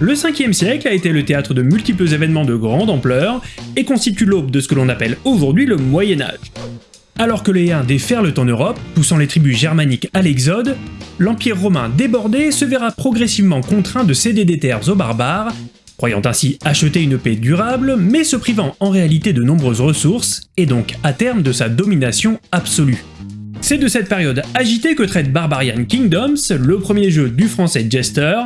Le 5e siècle a été le théâtre de multiples événements de grande ampleur et constitue l'aube de ce que l'on appelle aujourd'hui le Moyen Âge. Alors que les Huns déferlent en Europe, poussant les tribus germaniques à l'exode, l'Empire romain débordé se verra progressivement contraint de céder des terres aux barbares, croyant ainsi acheter une paix durable, mais se privant en réalité de nombreuses ressources, et donc à terme de sa domination absolue. C'est de cette période agitée que traite Barbarian Kingdoms, le premier jeu du français Jester,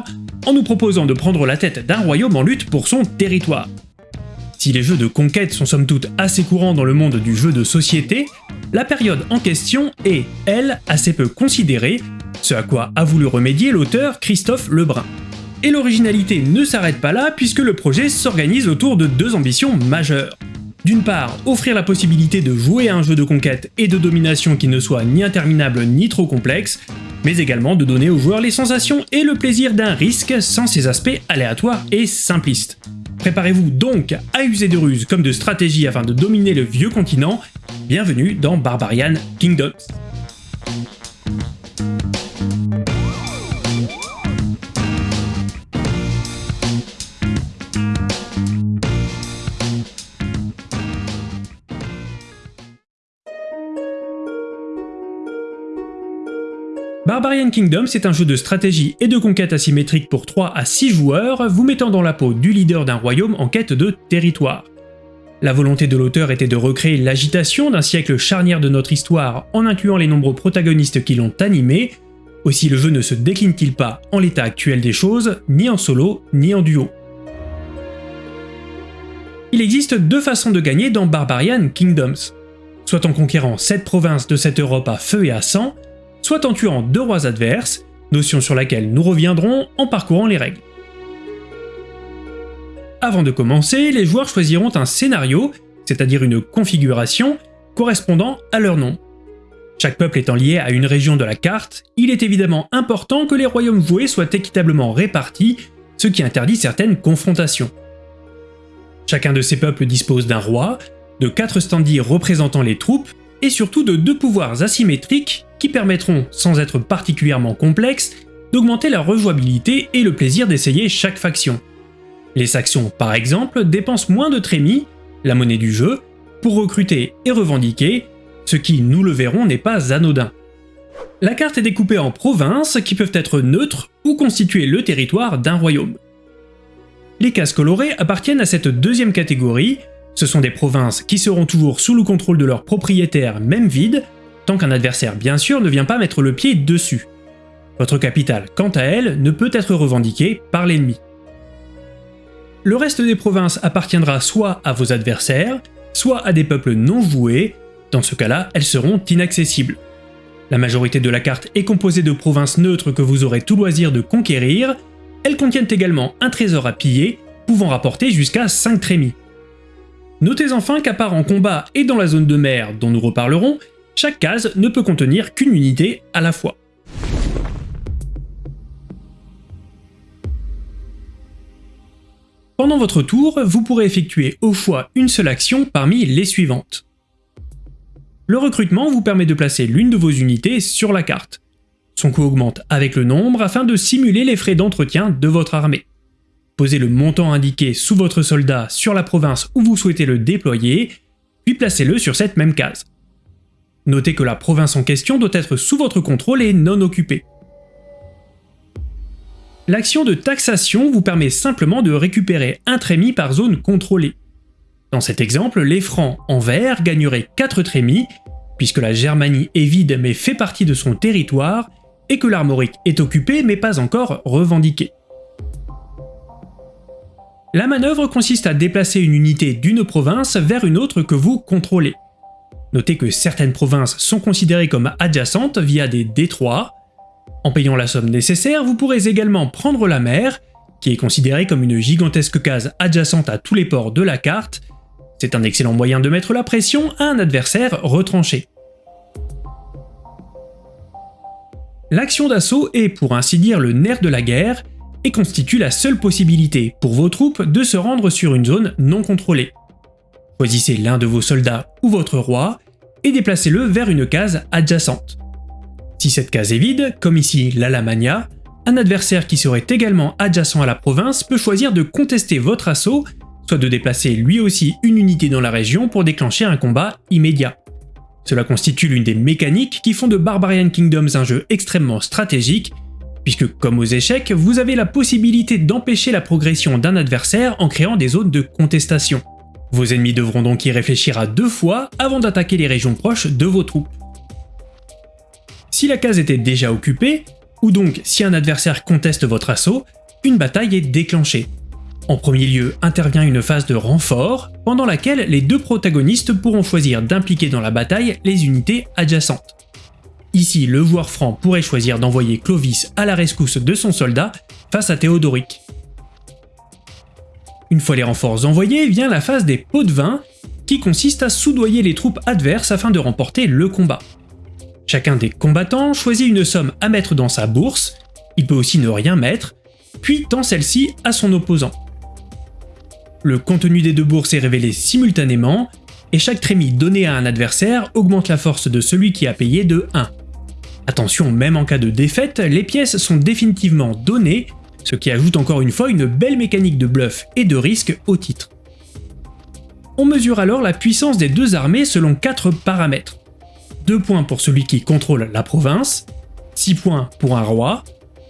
en nous proposant de prendre la tête d'un royaume en lutte pour son territoire. Si les jeux de conquête sont somme toute assez courants dans le monde du jeu de société, la période en question est, elle, assez peu considérée, ce à quoi a voulu remédier l'auteur Christophe Lebrun. Et l'originalité ne s'arrête pas là puisque le projet s'organise autour de deux ambitions majeures. D'une part, offrir la possibilité de jouer à un jeu de conquête et de domination qui ne soit ni interminable ni trop complexe, mais également de donner aux joueurs les sensations et le plaisir d'un risque sans ses aspects aléatoires et simplistes. Préparez-vous donc à user de ruses comme de stratégie afin de dominer le vieux continent, bienvenue dans Barbarian Kingdoms. Barbarian Kingdom, c'est un jeu de stratégie et de conquête asymétrique pour 3 à 6 joueurs, vous mettant dans la peau du leader d'un royaume en quête de territoire. La volonté de l'auteur était de recréer l'agitation d'un siècle charnière de notre histoire en incluant les nombreux protagonistes qui l'ont animé, aussi le jeu ne se décline-t-il pas en l'état actuel des choses, ni en solo, ni en duo. Il existe deux façons de gagner dans Barbarian Kingdoms, soit en conquérant 7 provinces de cette Europe à feu et à sang, soit en tuant deux rois adverses, notion sur laquelle nous reviendrons en parcourant les règles. Avant de commencer, les joueurs choisiront un scénario, c'est-à-dire une configuration, correspondant à leur nom. Chaque peuple étant lié à une région de la carte, il est évidemment important que les royaumes joués soient équitablement répartis, ce qui interdit certaines confrontations. Chacun de ces peuples dispose d'un roi, de quatre standees représentant les troupes, et surtout de deux pouvoirs asymétriques qui permettront, sans être particulièrement complexes, d'augmenter la rejouabilité et le plaisir d'essayer chaque faction. Les Saxons, par exemple, dépensent moins de trémies, la monnaie du jeu, pour recruter et revendiquer, ce qui, nous le verrons, n'est pas anodin. La carte est découpée en provinces qui peuvent être neutres ou constituer le territoire d'un royaume. Les cases colorées appartiennent à cette deuxième catégorie, ce sont des provinces qui seront toujours sous le contrôle de leurs propriétaires même vides, tant qu'un adversaire bien sûr ne vient pas mettre le pied dessus. Votre capitale, quant à elle, ne peut être revendiquée par l'ennemi. Le reste des provinces appartiendra soit à vos adversaires, soit à des peuples non joués, dans ce cas-là, elles seront inaccessibles. La majorité de la carte est composée de provinces neutres que vous aurez tout loisir de conquérir, elles contiennent également un trésor à piller, pouvant rapporter jusqu'à 5 trémies. Notez enfin qu'à part en combat et dans la zone de mer dont nous reparlerons, chaque case ne peut contenir qu'une unité à la fois. Pendant votre tour, vous pourrez effectuer au choix une seule action parmi les suivantes. Le recrutement vous permet de placer l'une de vos unités sur la carte. Son coût augmente avec le nombre afin de simuler les frais d'entretien de votre armée. Posez le montant indiqué sous votre soldat sur la province où vous souhaitez le déployer, puis placez-le sur cette même case. Notez que la province en question doit être sous votre contrôle et non occupée. L'action de taxation vous permet simplement de récupérer un trémis par zone contrôlée. Dans cet exemple, les francs en vert gagneraient 4 trémies, puisque la Germanie est vide mais fait partie de son territoire, et que l'Armorique est occupée mais pas encore revendiquée. La manœuvre consiste à déplacer une unité d'une province vers une autre que vous contrôlez. Notez que certaines provinces sont considérées comme adjacentes via des détroits. En payant la somme nécessaire, vous pourrez également prendre la mer, qui est considérée comme une gigantesque case adjacente à tous les ports de la carte. C'est un excellent moyen de mettre la pression à un adversaire retranché. L'action d'assaut est pour ainsi dire le nerf de la guerre, et constitue la seule possibilité pour vos troupes de se rendre sur une zone non contrôlée. Choisissez l'un de vos soldats ou votre roi et déplacez-le vers une case adjacente. Si cette case est vide, comme ici l'Alamania, un adversaire qui serait également adjacent à la province peut choisir de contester votre assaut, soit de déplacer lui aussi une unité dans la région pour déclencher un combat immédiat. Cela constitue l'une des mécaniques qui font de Barbarian Kingdoms un jeu extrêmement stratégique, puisque comme aux échecs, vous avez la possibilité d'empêcher la progression d'un adversaire en créant des zones de contestation. Vos ennemis devront donc y réfléchir à deux fois avant d'attaquer les régions proches de vos troupes. Si la case était déjà occupée, ou donc si un adversaire conteste votre assaut, une bataille est déclenchée. En premier lieu intervient une phase de renfort, pendant laquelle les deux protagonistes pourront choisir d'impliquer dans la bataille les unités adjacentes. Ici, le joueur franc pourrait choisir d'envoyer Clovis à la rescousse de son soldat face à Théodoric. Une fois les renforts envoyés, vient la phase des pots de vin, qui consiste à soudoyer les troupes adverses afin de remporter le combat. Chacun des combattants choisit une somme à mettre dans sa bourse, il peut aussi ne rien mettre, puis tend celle-ci à son opposant. Le contenu des deux bourses est révélé simultanément, et chaque trémie donné à un adversaire augmente la force de celui qui a payé de 1. Attention, même en cas de défaite, les pièces sont définitivement données, ce qui ajoute encore une fois une belle mécanique de bluff et de risque au titre. On mesure alors la puissance des deux armées selon 4 paramètres. 2 points pour celui qui contrôle la province, 6 points pour un roi,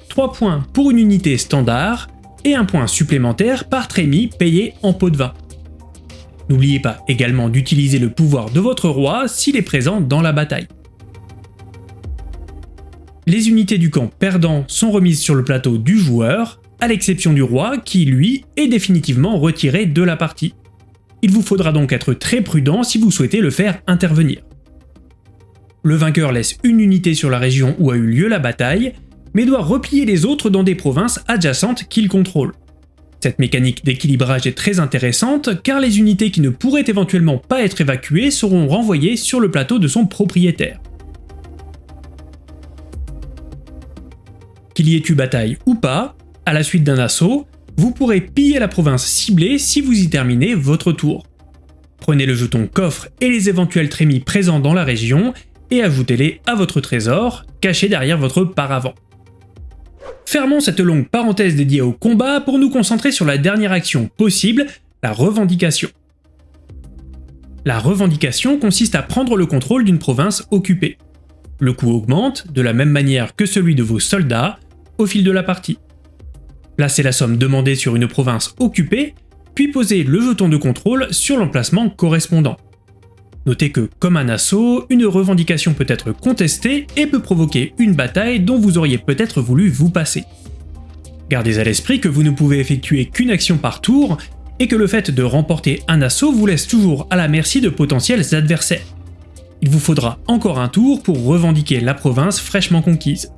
3 points pour une unité standard, et un point supplémentaire par trémie payé en pot de vin. N'oubliez pas également d'utiliser le pouvoir de votre roi s'il est présent dans la bataille. Les unités du camp perdant sont remises sur le plateau du joueur, à l'exception du roi qui, lui, est définitivement retiré de la partie. Il vous faudra donc être très prudent si vous souhaitez le faire intervenir. Le vainqueur laisse une unité sur la région où a eu lieu la bataille, mais doit replier les autres dans des provinces adjacentes qu'il contrôle. Cette mécanique d'équilibrage est très intéressante car les unités qui ne pourraient éventuellement pas être évacuées seront renvoyées sur le plateau de son propriétaire. Qu'il y ait eu bataille ou pas, à la suite d'un assaut, vous pourrez piller la province ciblée si vous y terminez votre tour. Prenez le jeton coffre et les éventuels trémies présents dans la région et ajoutez-les à votre trésor, caché derrière votre paravent. Fermons cette longue parenthèse dédiée au combat pour nous concentrer sur la dernière action possible, la revendication. La revendication consiste à prendre le contrôle d'une province occupée. Le coût augmente, de la même manière que celui de vos soldats, au fil de la partie. Placez la somme demandée sur une province occupée, puis posez le jeton de contrôle sur l'emplacement correspondant. Notez que, comme un assaut, une revendication peut être contestée et peut provoquer une bataille dont vous auriez peut-être voulu vous passer. Gardez à l'esprit que vous ne pouvez effectuer qu'une action par tour, et que le fait de remporter un assaut vous laisse toujours à la merci de potentiels adversaires. Il vous faudra encore un tour pour revendiquer la province fraîchement conquise.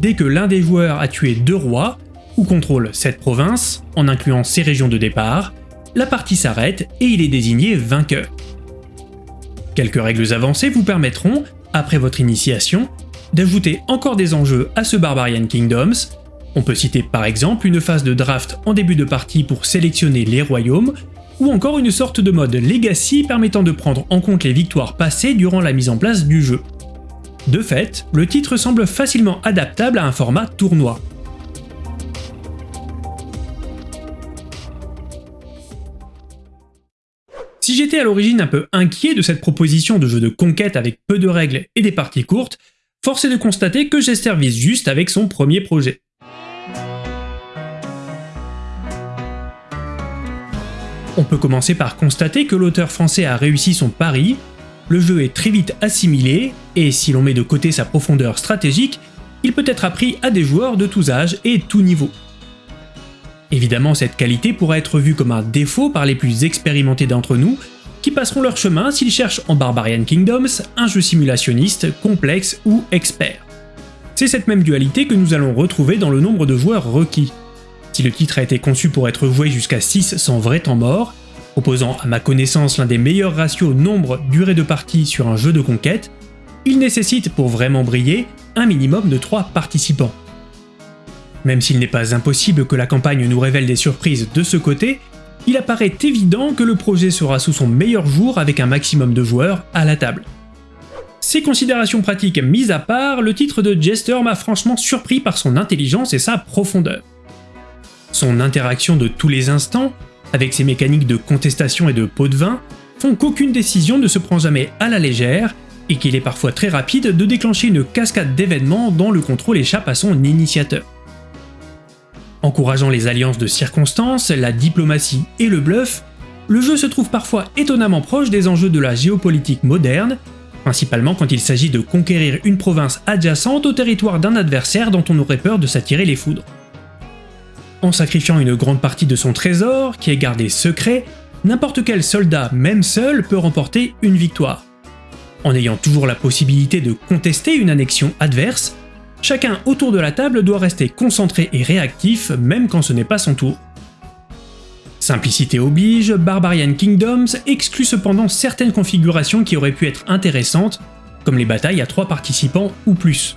Dès que l'un des joueurs a tué deux rois, ou contrôle cette province, en incluant ses régions de départ, la partie s'arrête et il est désigné vainqueur. Quelques règles avancées vous permettront, après votre initiation, d'ajouter encore des enjeux à ce Barbarian Kingdoms. On peut citer par exemple une phase de draft en début de partie pour sélectionner les royaumes, ou encore une sorte de mode Legacy permettant de prendre en compte les victoires passées durant la mise en place du jeu. De fait, le titre semble facilement adaptable à un format tournoi. Si j'étais à l'origine un peu inquiet de cette proposition de jeu de conquête avec peu de règles et des parties courtes, force est de constater que Jester vise juste avec son premier projet. On peut commencer par constater que l'auteur français a réussi son pari, le jeu est très vite assimilé, et si l'on met de côté sa profondeur stratégique, il peut être appris à des joueurs de tous âges et tous niveaux. Évidemment, cette qualité pourra être vue comme un défaut par les plus expérimentés d'entre nous, qui passeront leur chemin s'ils cherchent en Barbarian Kingdoms un jeu simulationniste, complexe ou expert. C'est cette même dualité que nous allons retrouver dans le nombre de joueurs requis. Si le titre a été conçu pour être joué jusqu'à 6 sans vrai temps mort, proposant à ma connaissance l'un des meilleurs ratios nombre-durée de partie sur un jeu de conquête, il nécessite pour vraiment briller un minimum de 3 participants. Même s'il n'est pas impossible que la campagne nous révèle des surprises de ce côté, il apparaît évident que le projet sera sous son meilleur jour avec un maximum de joueurs à la table. Ces considérations pratiques mises à part, le titre de Jester m'a franchement surpris par son intelligence et sa profondeur. Son interaction de tous les instants, avec ses mécaniques de contestation et de pot de vin, font qu'aucune décision ne se prend jamais à la légère, et qu'il est parfois très rapide de déclencher une cascade d'événements dont le contrôle échappe à son initiateur. Encourageant les alliances de circonstances, la diplomatie et le bluff, le jeu se trouve parfois étonnamment proche des enjeux de la géopolitique moderne, principalement quand il s'agit de conquérir une province adjacente au territoire d'un adversaire dont on aurait peur de s'attirer les foudres. En sacrifiant une grande partie de son trésor, qui est gardé secret, n'importe quel soldat, même seul, peut remporter une victoire. En ayant toujours la possibilité de contester une annexion adverse, chacun autour de la table doit rester concentré et réactif même quand ce n'est pas son tour. Simplicité oblige, Barbarian Kingdoms exclut cependant certaines configurations qui auraient pu être intéressantes, comme les batailles à 3 participants ou plus.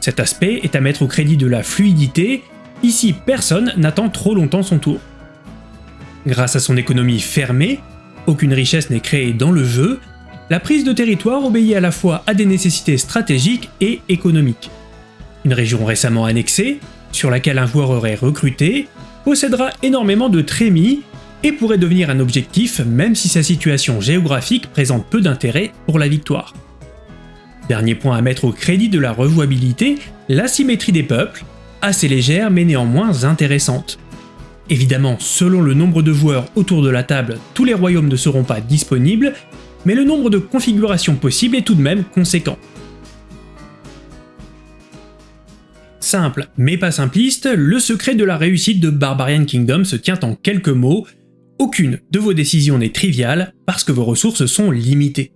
Cet aspect est à mettre au crédit de la fluidité, ici personne n'attend trop longtemps son tour. Grâce à son économie fermée, aucune richesse n'est créée dans le jeu, la prise de territoire obéit à la fois à des nécessités stratégiques et économiques. Une région récemment annexée, sur laquelle un joueur aurait recruté, possédera énormément de trémies et pourrait devenir un objectif même si sa situation géographique présente peu d'intérêt pour la victoire. Dernier point à mettre au crédit de la rejouabilité, l'asymétrie des peuples, assez légère mais néanmoins intéressante. Évidemment, selon le nombre de joueurs autour de la table, tous les royaumes ne seront pas disponibles, mais le nombre de configurations possibles est tout de même conséquent. Simple, mais pas simpliste, le secret de la réussite de Barbarian Kingdom se tient en quelques mots, aucune de vos décisions n'est triviale parce que vos ressources sont limitées.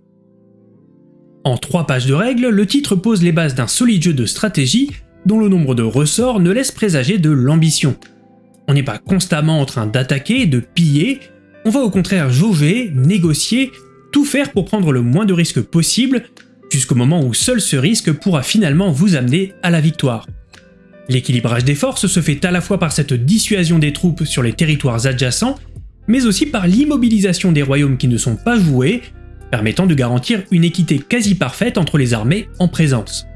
En trois pages de règles, le titre pose les bases d'un solide jeu de stratégie dont le nombre de ressorts ne laisse présager de l'ambition. On n'est pas constamment en train d'attaquer, de piller, on va au contraire jauger, négocier, tout faire pour prendre le moins de risques possible, jusqu'au moment où seul ce risque pourra finalement vous amener à la victoire. L'équilibrage des forces se fait à la fois par cette dissuasion des troupes sur les territoires adjacents, mais aussi par l'immobilisation des royaumes qui ne sont pas joués, permettant de garantir une équité quasi parfaite entre les armées en présence.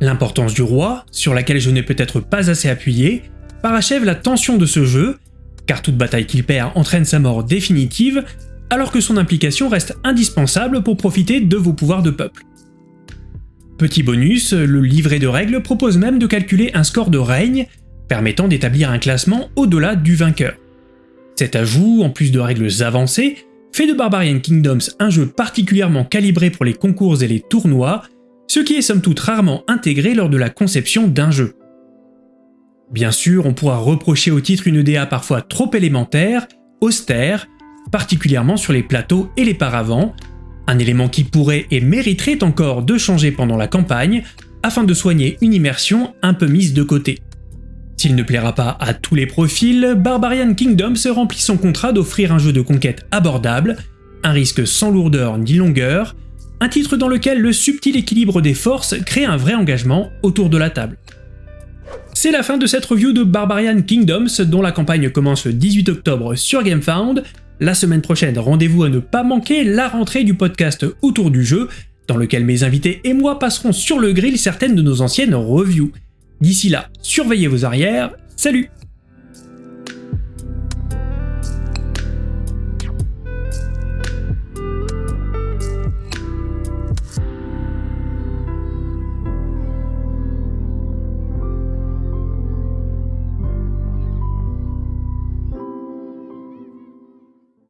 L'importance du roi, sur laquelle je n'ai peut-être pas assez appuyé, parachève la tension de ce jeu, car toute bataille qu'il perd entraîne sa mort définitive, alors que son implication reste indispensable pour profiter de vos pouvoirs de peuple. Petit bonus, le livret de règles propose même de calculer un score de règne, permettant d'établir un classement au-delà du vainqueur. Cet ajout, en plus de règles avancées, fait de Barbarian Kingdoms un jeu particulièrement calibré pour les concours et les tournois, ce qui est somme toute rarement intégré lors de la conception d'un jeu. Bien sûr, on pourra reprocher au titre une DA parfois trop élémentaire, austère, particulièrement sur les plateaux et les paravents, un élément qui pourrait et mériterait encore de changer pendant la campagne, afin de soigner une immersion un peu mise de côté. S'il ne plaira pas à tous les profils, Barbarian Kingdom se remplit son contrat d'offrir un jeu de conquête abordable, un risque sans lourdeur ni longueur, un titre dans lequel le subtil équilibre des forces crée un vrai engagement autour de la table. C'est la fin de cette review de Barbarian Kingdoms dont la campagne commence le 18 octobre sur GameFound, la semaine prochaine, rendez-vous à ne pas manquer la rentrée du podcast Autour du jeu, dans lequel mes invités et moi passerons sur le grill certaines de nos anciennes reviews. D'ici là, surveillez vos arrières, salut